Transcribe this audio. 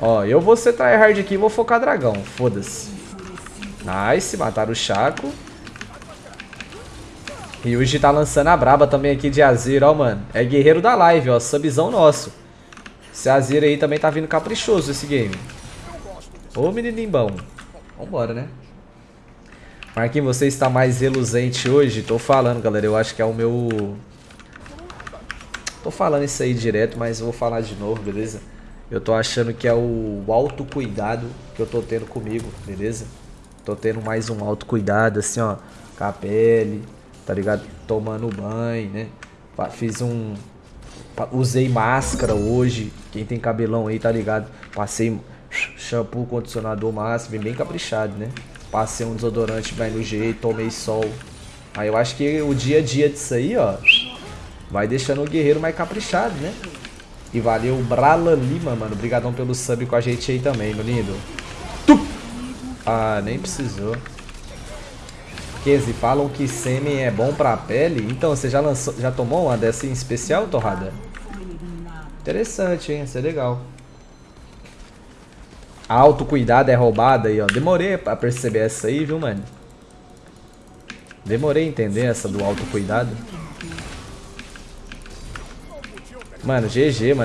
Ó, eu vou ser tryhard aqui e vou focar dragão. Foda-se. Nice, mataram o Chaco. Ryuji tá lançando a braba também aqui de Azir, ó, mano. É guerreiro da live, ó. Subzão nosso. Esse Azir aí também tá vindo caprichoso esse game. Ô, menininho bom. Vambora, né? Marquinhos, você está mais reluzente hoje? Tô falando, galera. Eu acho que é o meu... Tô falando isso aí direto, mas vou falar de novo, beleza? Eu tô achando que é o autocuidado que eu tô tendo comigo, beleza? Tô tendo mais um autocuidado, assim, ó. Com a pele, tá ligado? Tomando banho, né? Fiz um... Usei máscara hoje. Quem tem cabelão aí, tá ligado? Passei shampoo, condicionador máximo, bem caprichado, né? Passei um desodorante bem no jeito, tomei sol. Aí eu acho que o dia a dia disso aí, ó, vai deixando o guerreiro mais caprichado, né? E valeu Brala Lima, mano. Obrigadão pelo sub com a gente aí também, meu lindo. Ah, nem precisou. Kese, falam que sêmen é bom pra pele? Então, você já, lançou, já tomou uma dessa em especial, Torrada? Interessante, hein? Isso é legal. Autocuidado é roubada aí, ó. Demorei pra perceber essa aí, viu, mano? Demorei a entender essa do autocuidado. Mano, GG, mano.